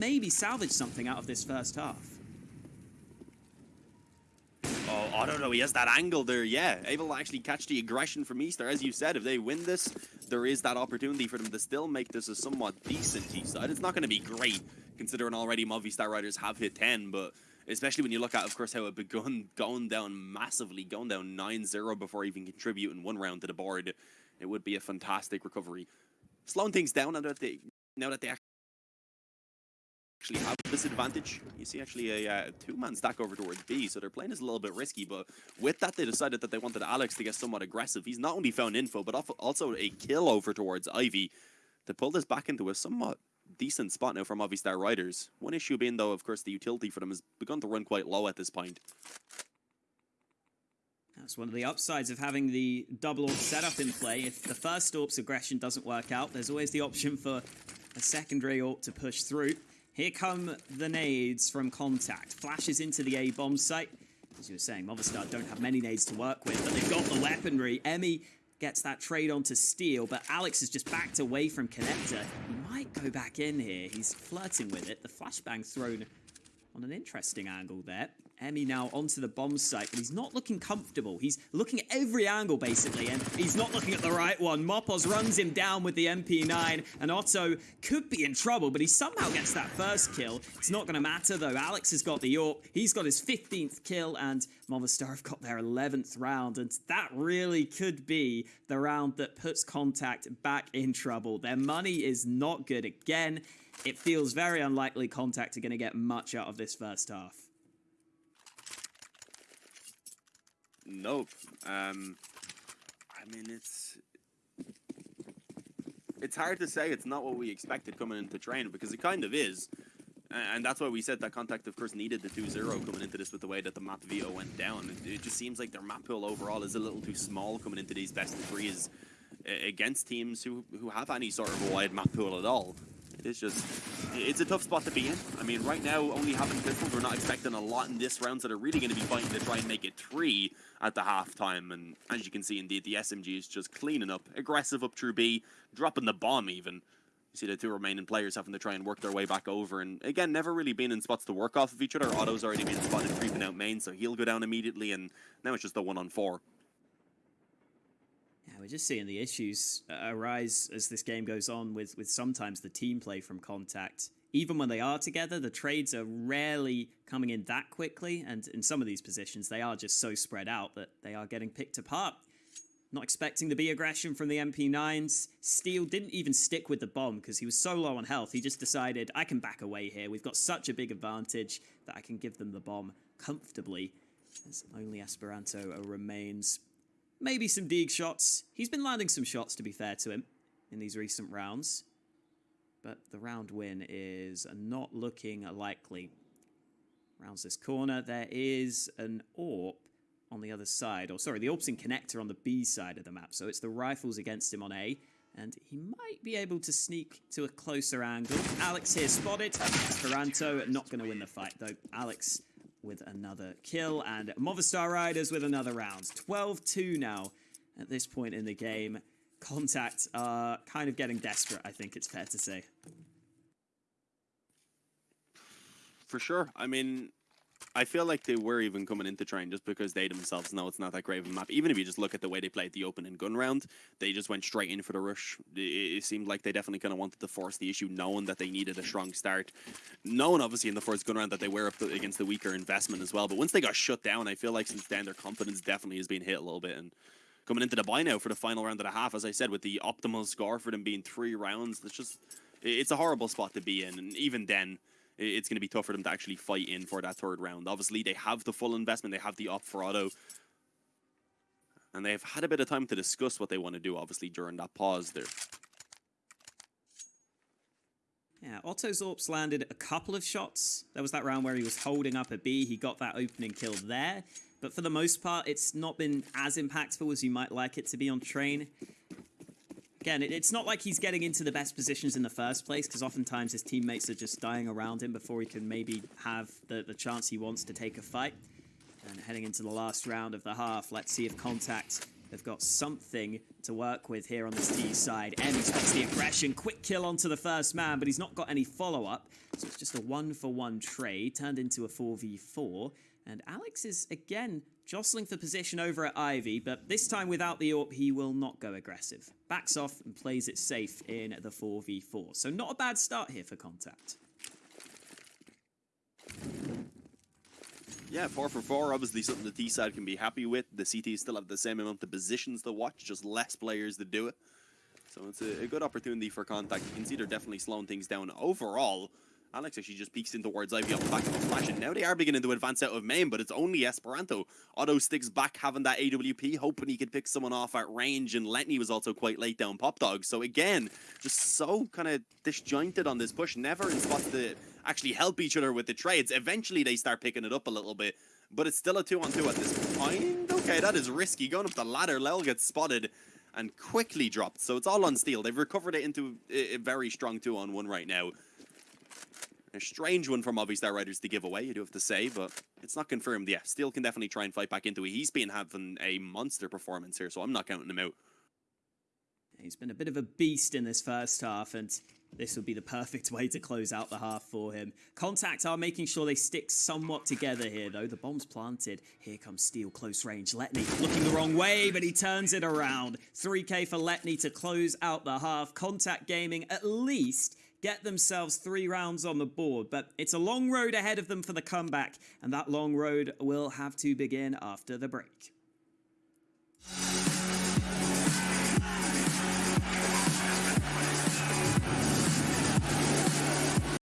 maybe salvage something out of this first half. Oh, I don't know. He has that angle there, yeah. Able to actually catch the aggression from Easter. As you said, if they win this, there is that opportunity for them to still make this a somewhat decent T-side. It's not going to be great, considering already Movistar Riders have hit 10, but especially when you look at, of course, how it begun going down massively, going down 9-0 before even contributing one round to the board, it would be a fantastic recovery. Slowing things down now they, now that they actually have this advantage. You see actually a uh, two-man stack over towards B, so their playing is a little bit risky, but with that they decided that they wanted Alex to get somewhat aggressive. He's not only found info, but also a kill over towards Ivy to pull this back into a somewhat decent spot now for Movistar Riders. One issue being, though, of course, the utility for them has begun to run quite low at this point. That's one of the upsides of having the double AWP setup in play. If the first AWP's aggression doesn't work out, there's always the option for a secondary AWP to push through. Here come the nades from Contact. Flashes into the A bomb site. As you were saying, Movistar don't have many nades to work with, but they've got the weaponry. Emmy gets that trade on to Steel, but Alex has just backed away from Connector. He might go back in here. He's flirting with it. The flashbang thrown on an interesting angle there. Emmy now onto the bomb site, but he's not looking comfortable. He's looking at every angle, basically, and he's not looking at the right one. mopoz runs him down with the MP9, and Otto could be in trouble, but he somehow gets that first kill. It's not going to matter, though. Alex has got the AWP. He's got his 15th kill, and Movistar have got their 11th round, and that really could be the round that puts Contact back in trouble. Their money is not good again. It feels very unlikely Contact are going to get much out of this first half. Nope. Um, I mean, it's it's hard to say. It's not what we expected coming into training because it kind of is. And that's why we said that Contact, of course, needed the 2-0 coming into this with the way that the map veto went down. It, just seems like their map pool overall is a little too small coming into these best of threes against teams who, who have any sort of a wide map pool at all. It is just, it's a tough spot to be in. I mean, right now, only having pistols, we're not expecting a lot in this round, so they're really going to be fighting to try and make it three at the halftime. And as you can see, indeed, the SMG is just cleaning up, aggressive up through B, dropping the bomb even. You see the two remaining players having to try and work their way back over. And again, never really been in spots to work off of each other. Otto's already been spotted creeping out main, so he'll go down immediately. And now it's just a one on four we're just seeing the issues uh, arise as this game goes on with, with sometimes the team play from Contact. Even when they are together, the trades are rarely coming in that quickly, and in some of these positions, they are just so spread out that they are getting picked apart. Not expecting the B aggression from the MP9s. Steel didn't even stick with the bomb because he was so low on health. He just decided, I can back away here. We've got such a big advantage that I can give them the bomb comfortably. As only Esperanto remains Maybe some Deag shots. He's been landing some shots, to be fair to him, in these recent rounds. But the round win is not looking likely. Rounds this corner. There is an AWP on the other side. Or sorry, the AWP's in connector on the B side of the map. So it's the rifles against him on A. And he might be able to sneak to a closer angle. Alex here spotted. Esperanto not going to win the fight, though. Alex with another kill, and Movistar Riders with another round. 12-2 now at this point in the game. Contact are kind of getting desperate, I think it's fair to say. For sure. I mean, I feel like they were even coming into train just because they themselves know it's not that great of a map. Even if you just look at the way they played the open and gun round, they just went straight in for the rush. It, it seemed like they definitely kind of wanted to force the issue, knowing that they needed a strong start. Knowing, obviously, in the first gun round that they were up against the weaker investment as well. But once they got shut down, I feel like since then their confidence definitely has been hit a little bit. And coming into the buy now for the final round and a half, as I said, with the optimal score for them being three rounds, it's just, it's a horrible spot to be in. And even then, it's going to be tough for them to actually fight in for that third round. Obviously, they have the full investment. They have the opt for Otto. And they've had a bit of time to discuss what they want to do, obviously, during that pause there. Yeah, Otto's Zorps landed a couple of shots. There was that round where he was holding up a B. He got that opening kill there. But for the most part, it's not been as impactful as you might like it to be on train. Again, it's not like he's getting into the best positions in the first place, because oftentimes his teammates are just dying around him before he can maybe have the, the chance he wants to take a fight. And heading into the last round of the half, let's see if Contact They've got something to work with here on this T side. M spots the aggression, quick kill onto the first man, but he's not got any follow-up. So it's just a one-for-one trade turned into a 4v4. And Alex is, again, jostling for position over at Ivy, but this time without the AWP, he will not go aggressive. Backs off and plays it safe in the 4v4. So not a bad start here for Contact. Yeah, four for four, obviously something the T side can be happy with. The CT still have the same amount of positions to watch, just less players to do it. So it's a, a good opportunity for contact. You can see they're definitely slowing things down overall. Alex actually just peeks in towards Ivy off the back of a flash, and now they are beginning to advance out of main, but it's only Esperanto. Otto sticks back having that AWP, hoping he could pick someone off at range, and Letney was also quite late down Pop Dog. So again, just so kind of disjointed on this push, never in spots to actually help each other with the trades. Eventually they start picking it up a little bit, but it's still a two-on-two 2 at this point. Okay, that is risky. Going up the ladder, Lel gets spotted and quickly dropped. So it's all on steel. They've recovered it into a very strong two-on-one right now. A strange one from Movistar Riders to give away, you do have to say, but it's not confirmed. Yeah, Steel can definitely try and fight back into it. He's been having a monster performance here, so I'm not counting him out. He's been a bit of a beast in this first half, and this would be the perfect way to close out the half for him. Contact are making sure they stick somewhat together here, though. The bomb's planted. Here comes Steel close range. Letney looking the wrong way, but he turns it around. 3k for Letney to close out the half. Contact Gaming at least get themselves three rounds on the board, but it's a long road ahead of them for the comeback, and that long road will have to begin after the break.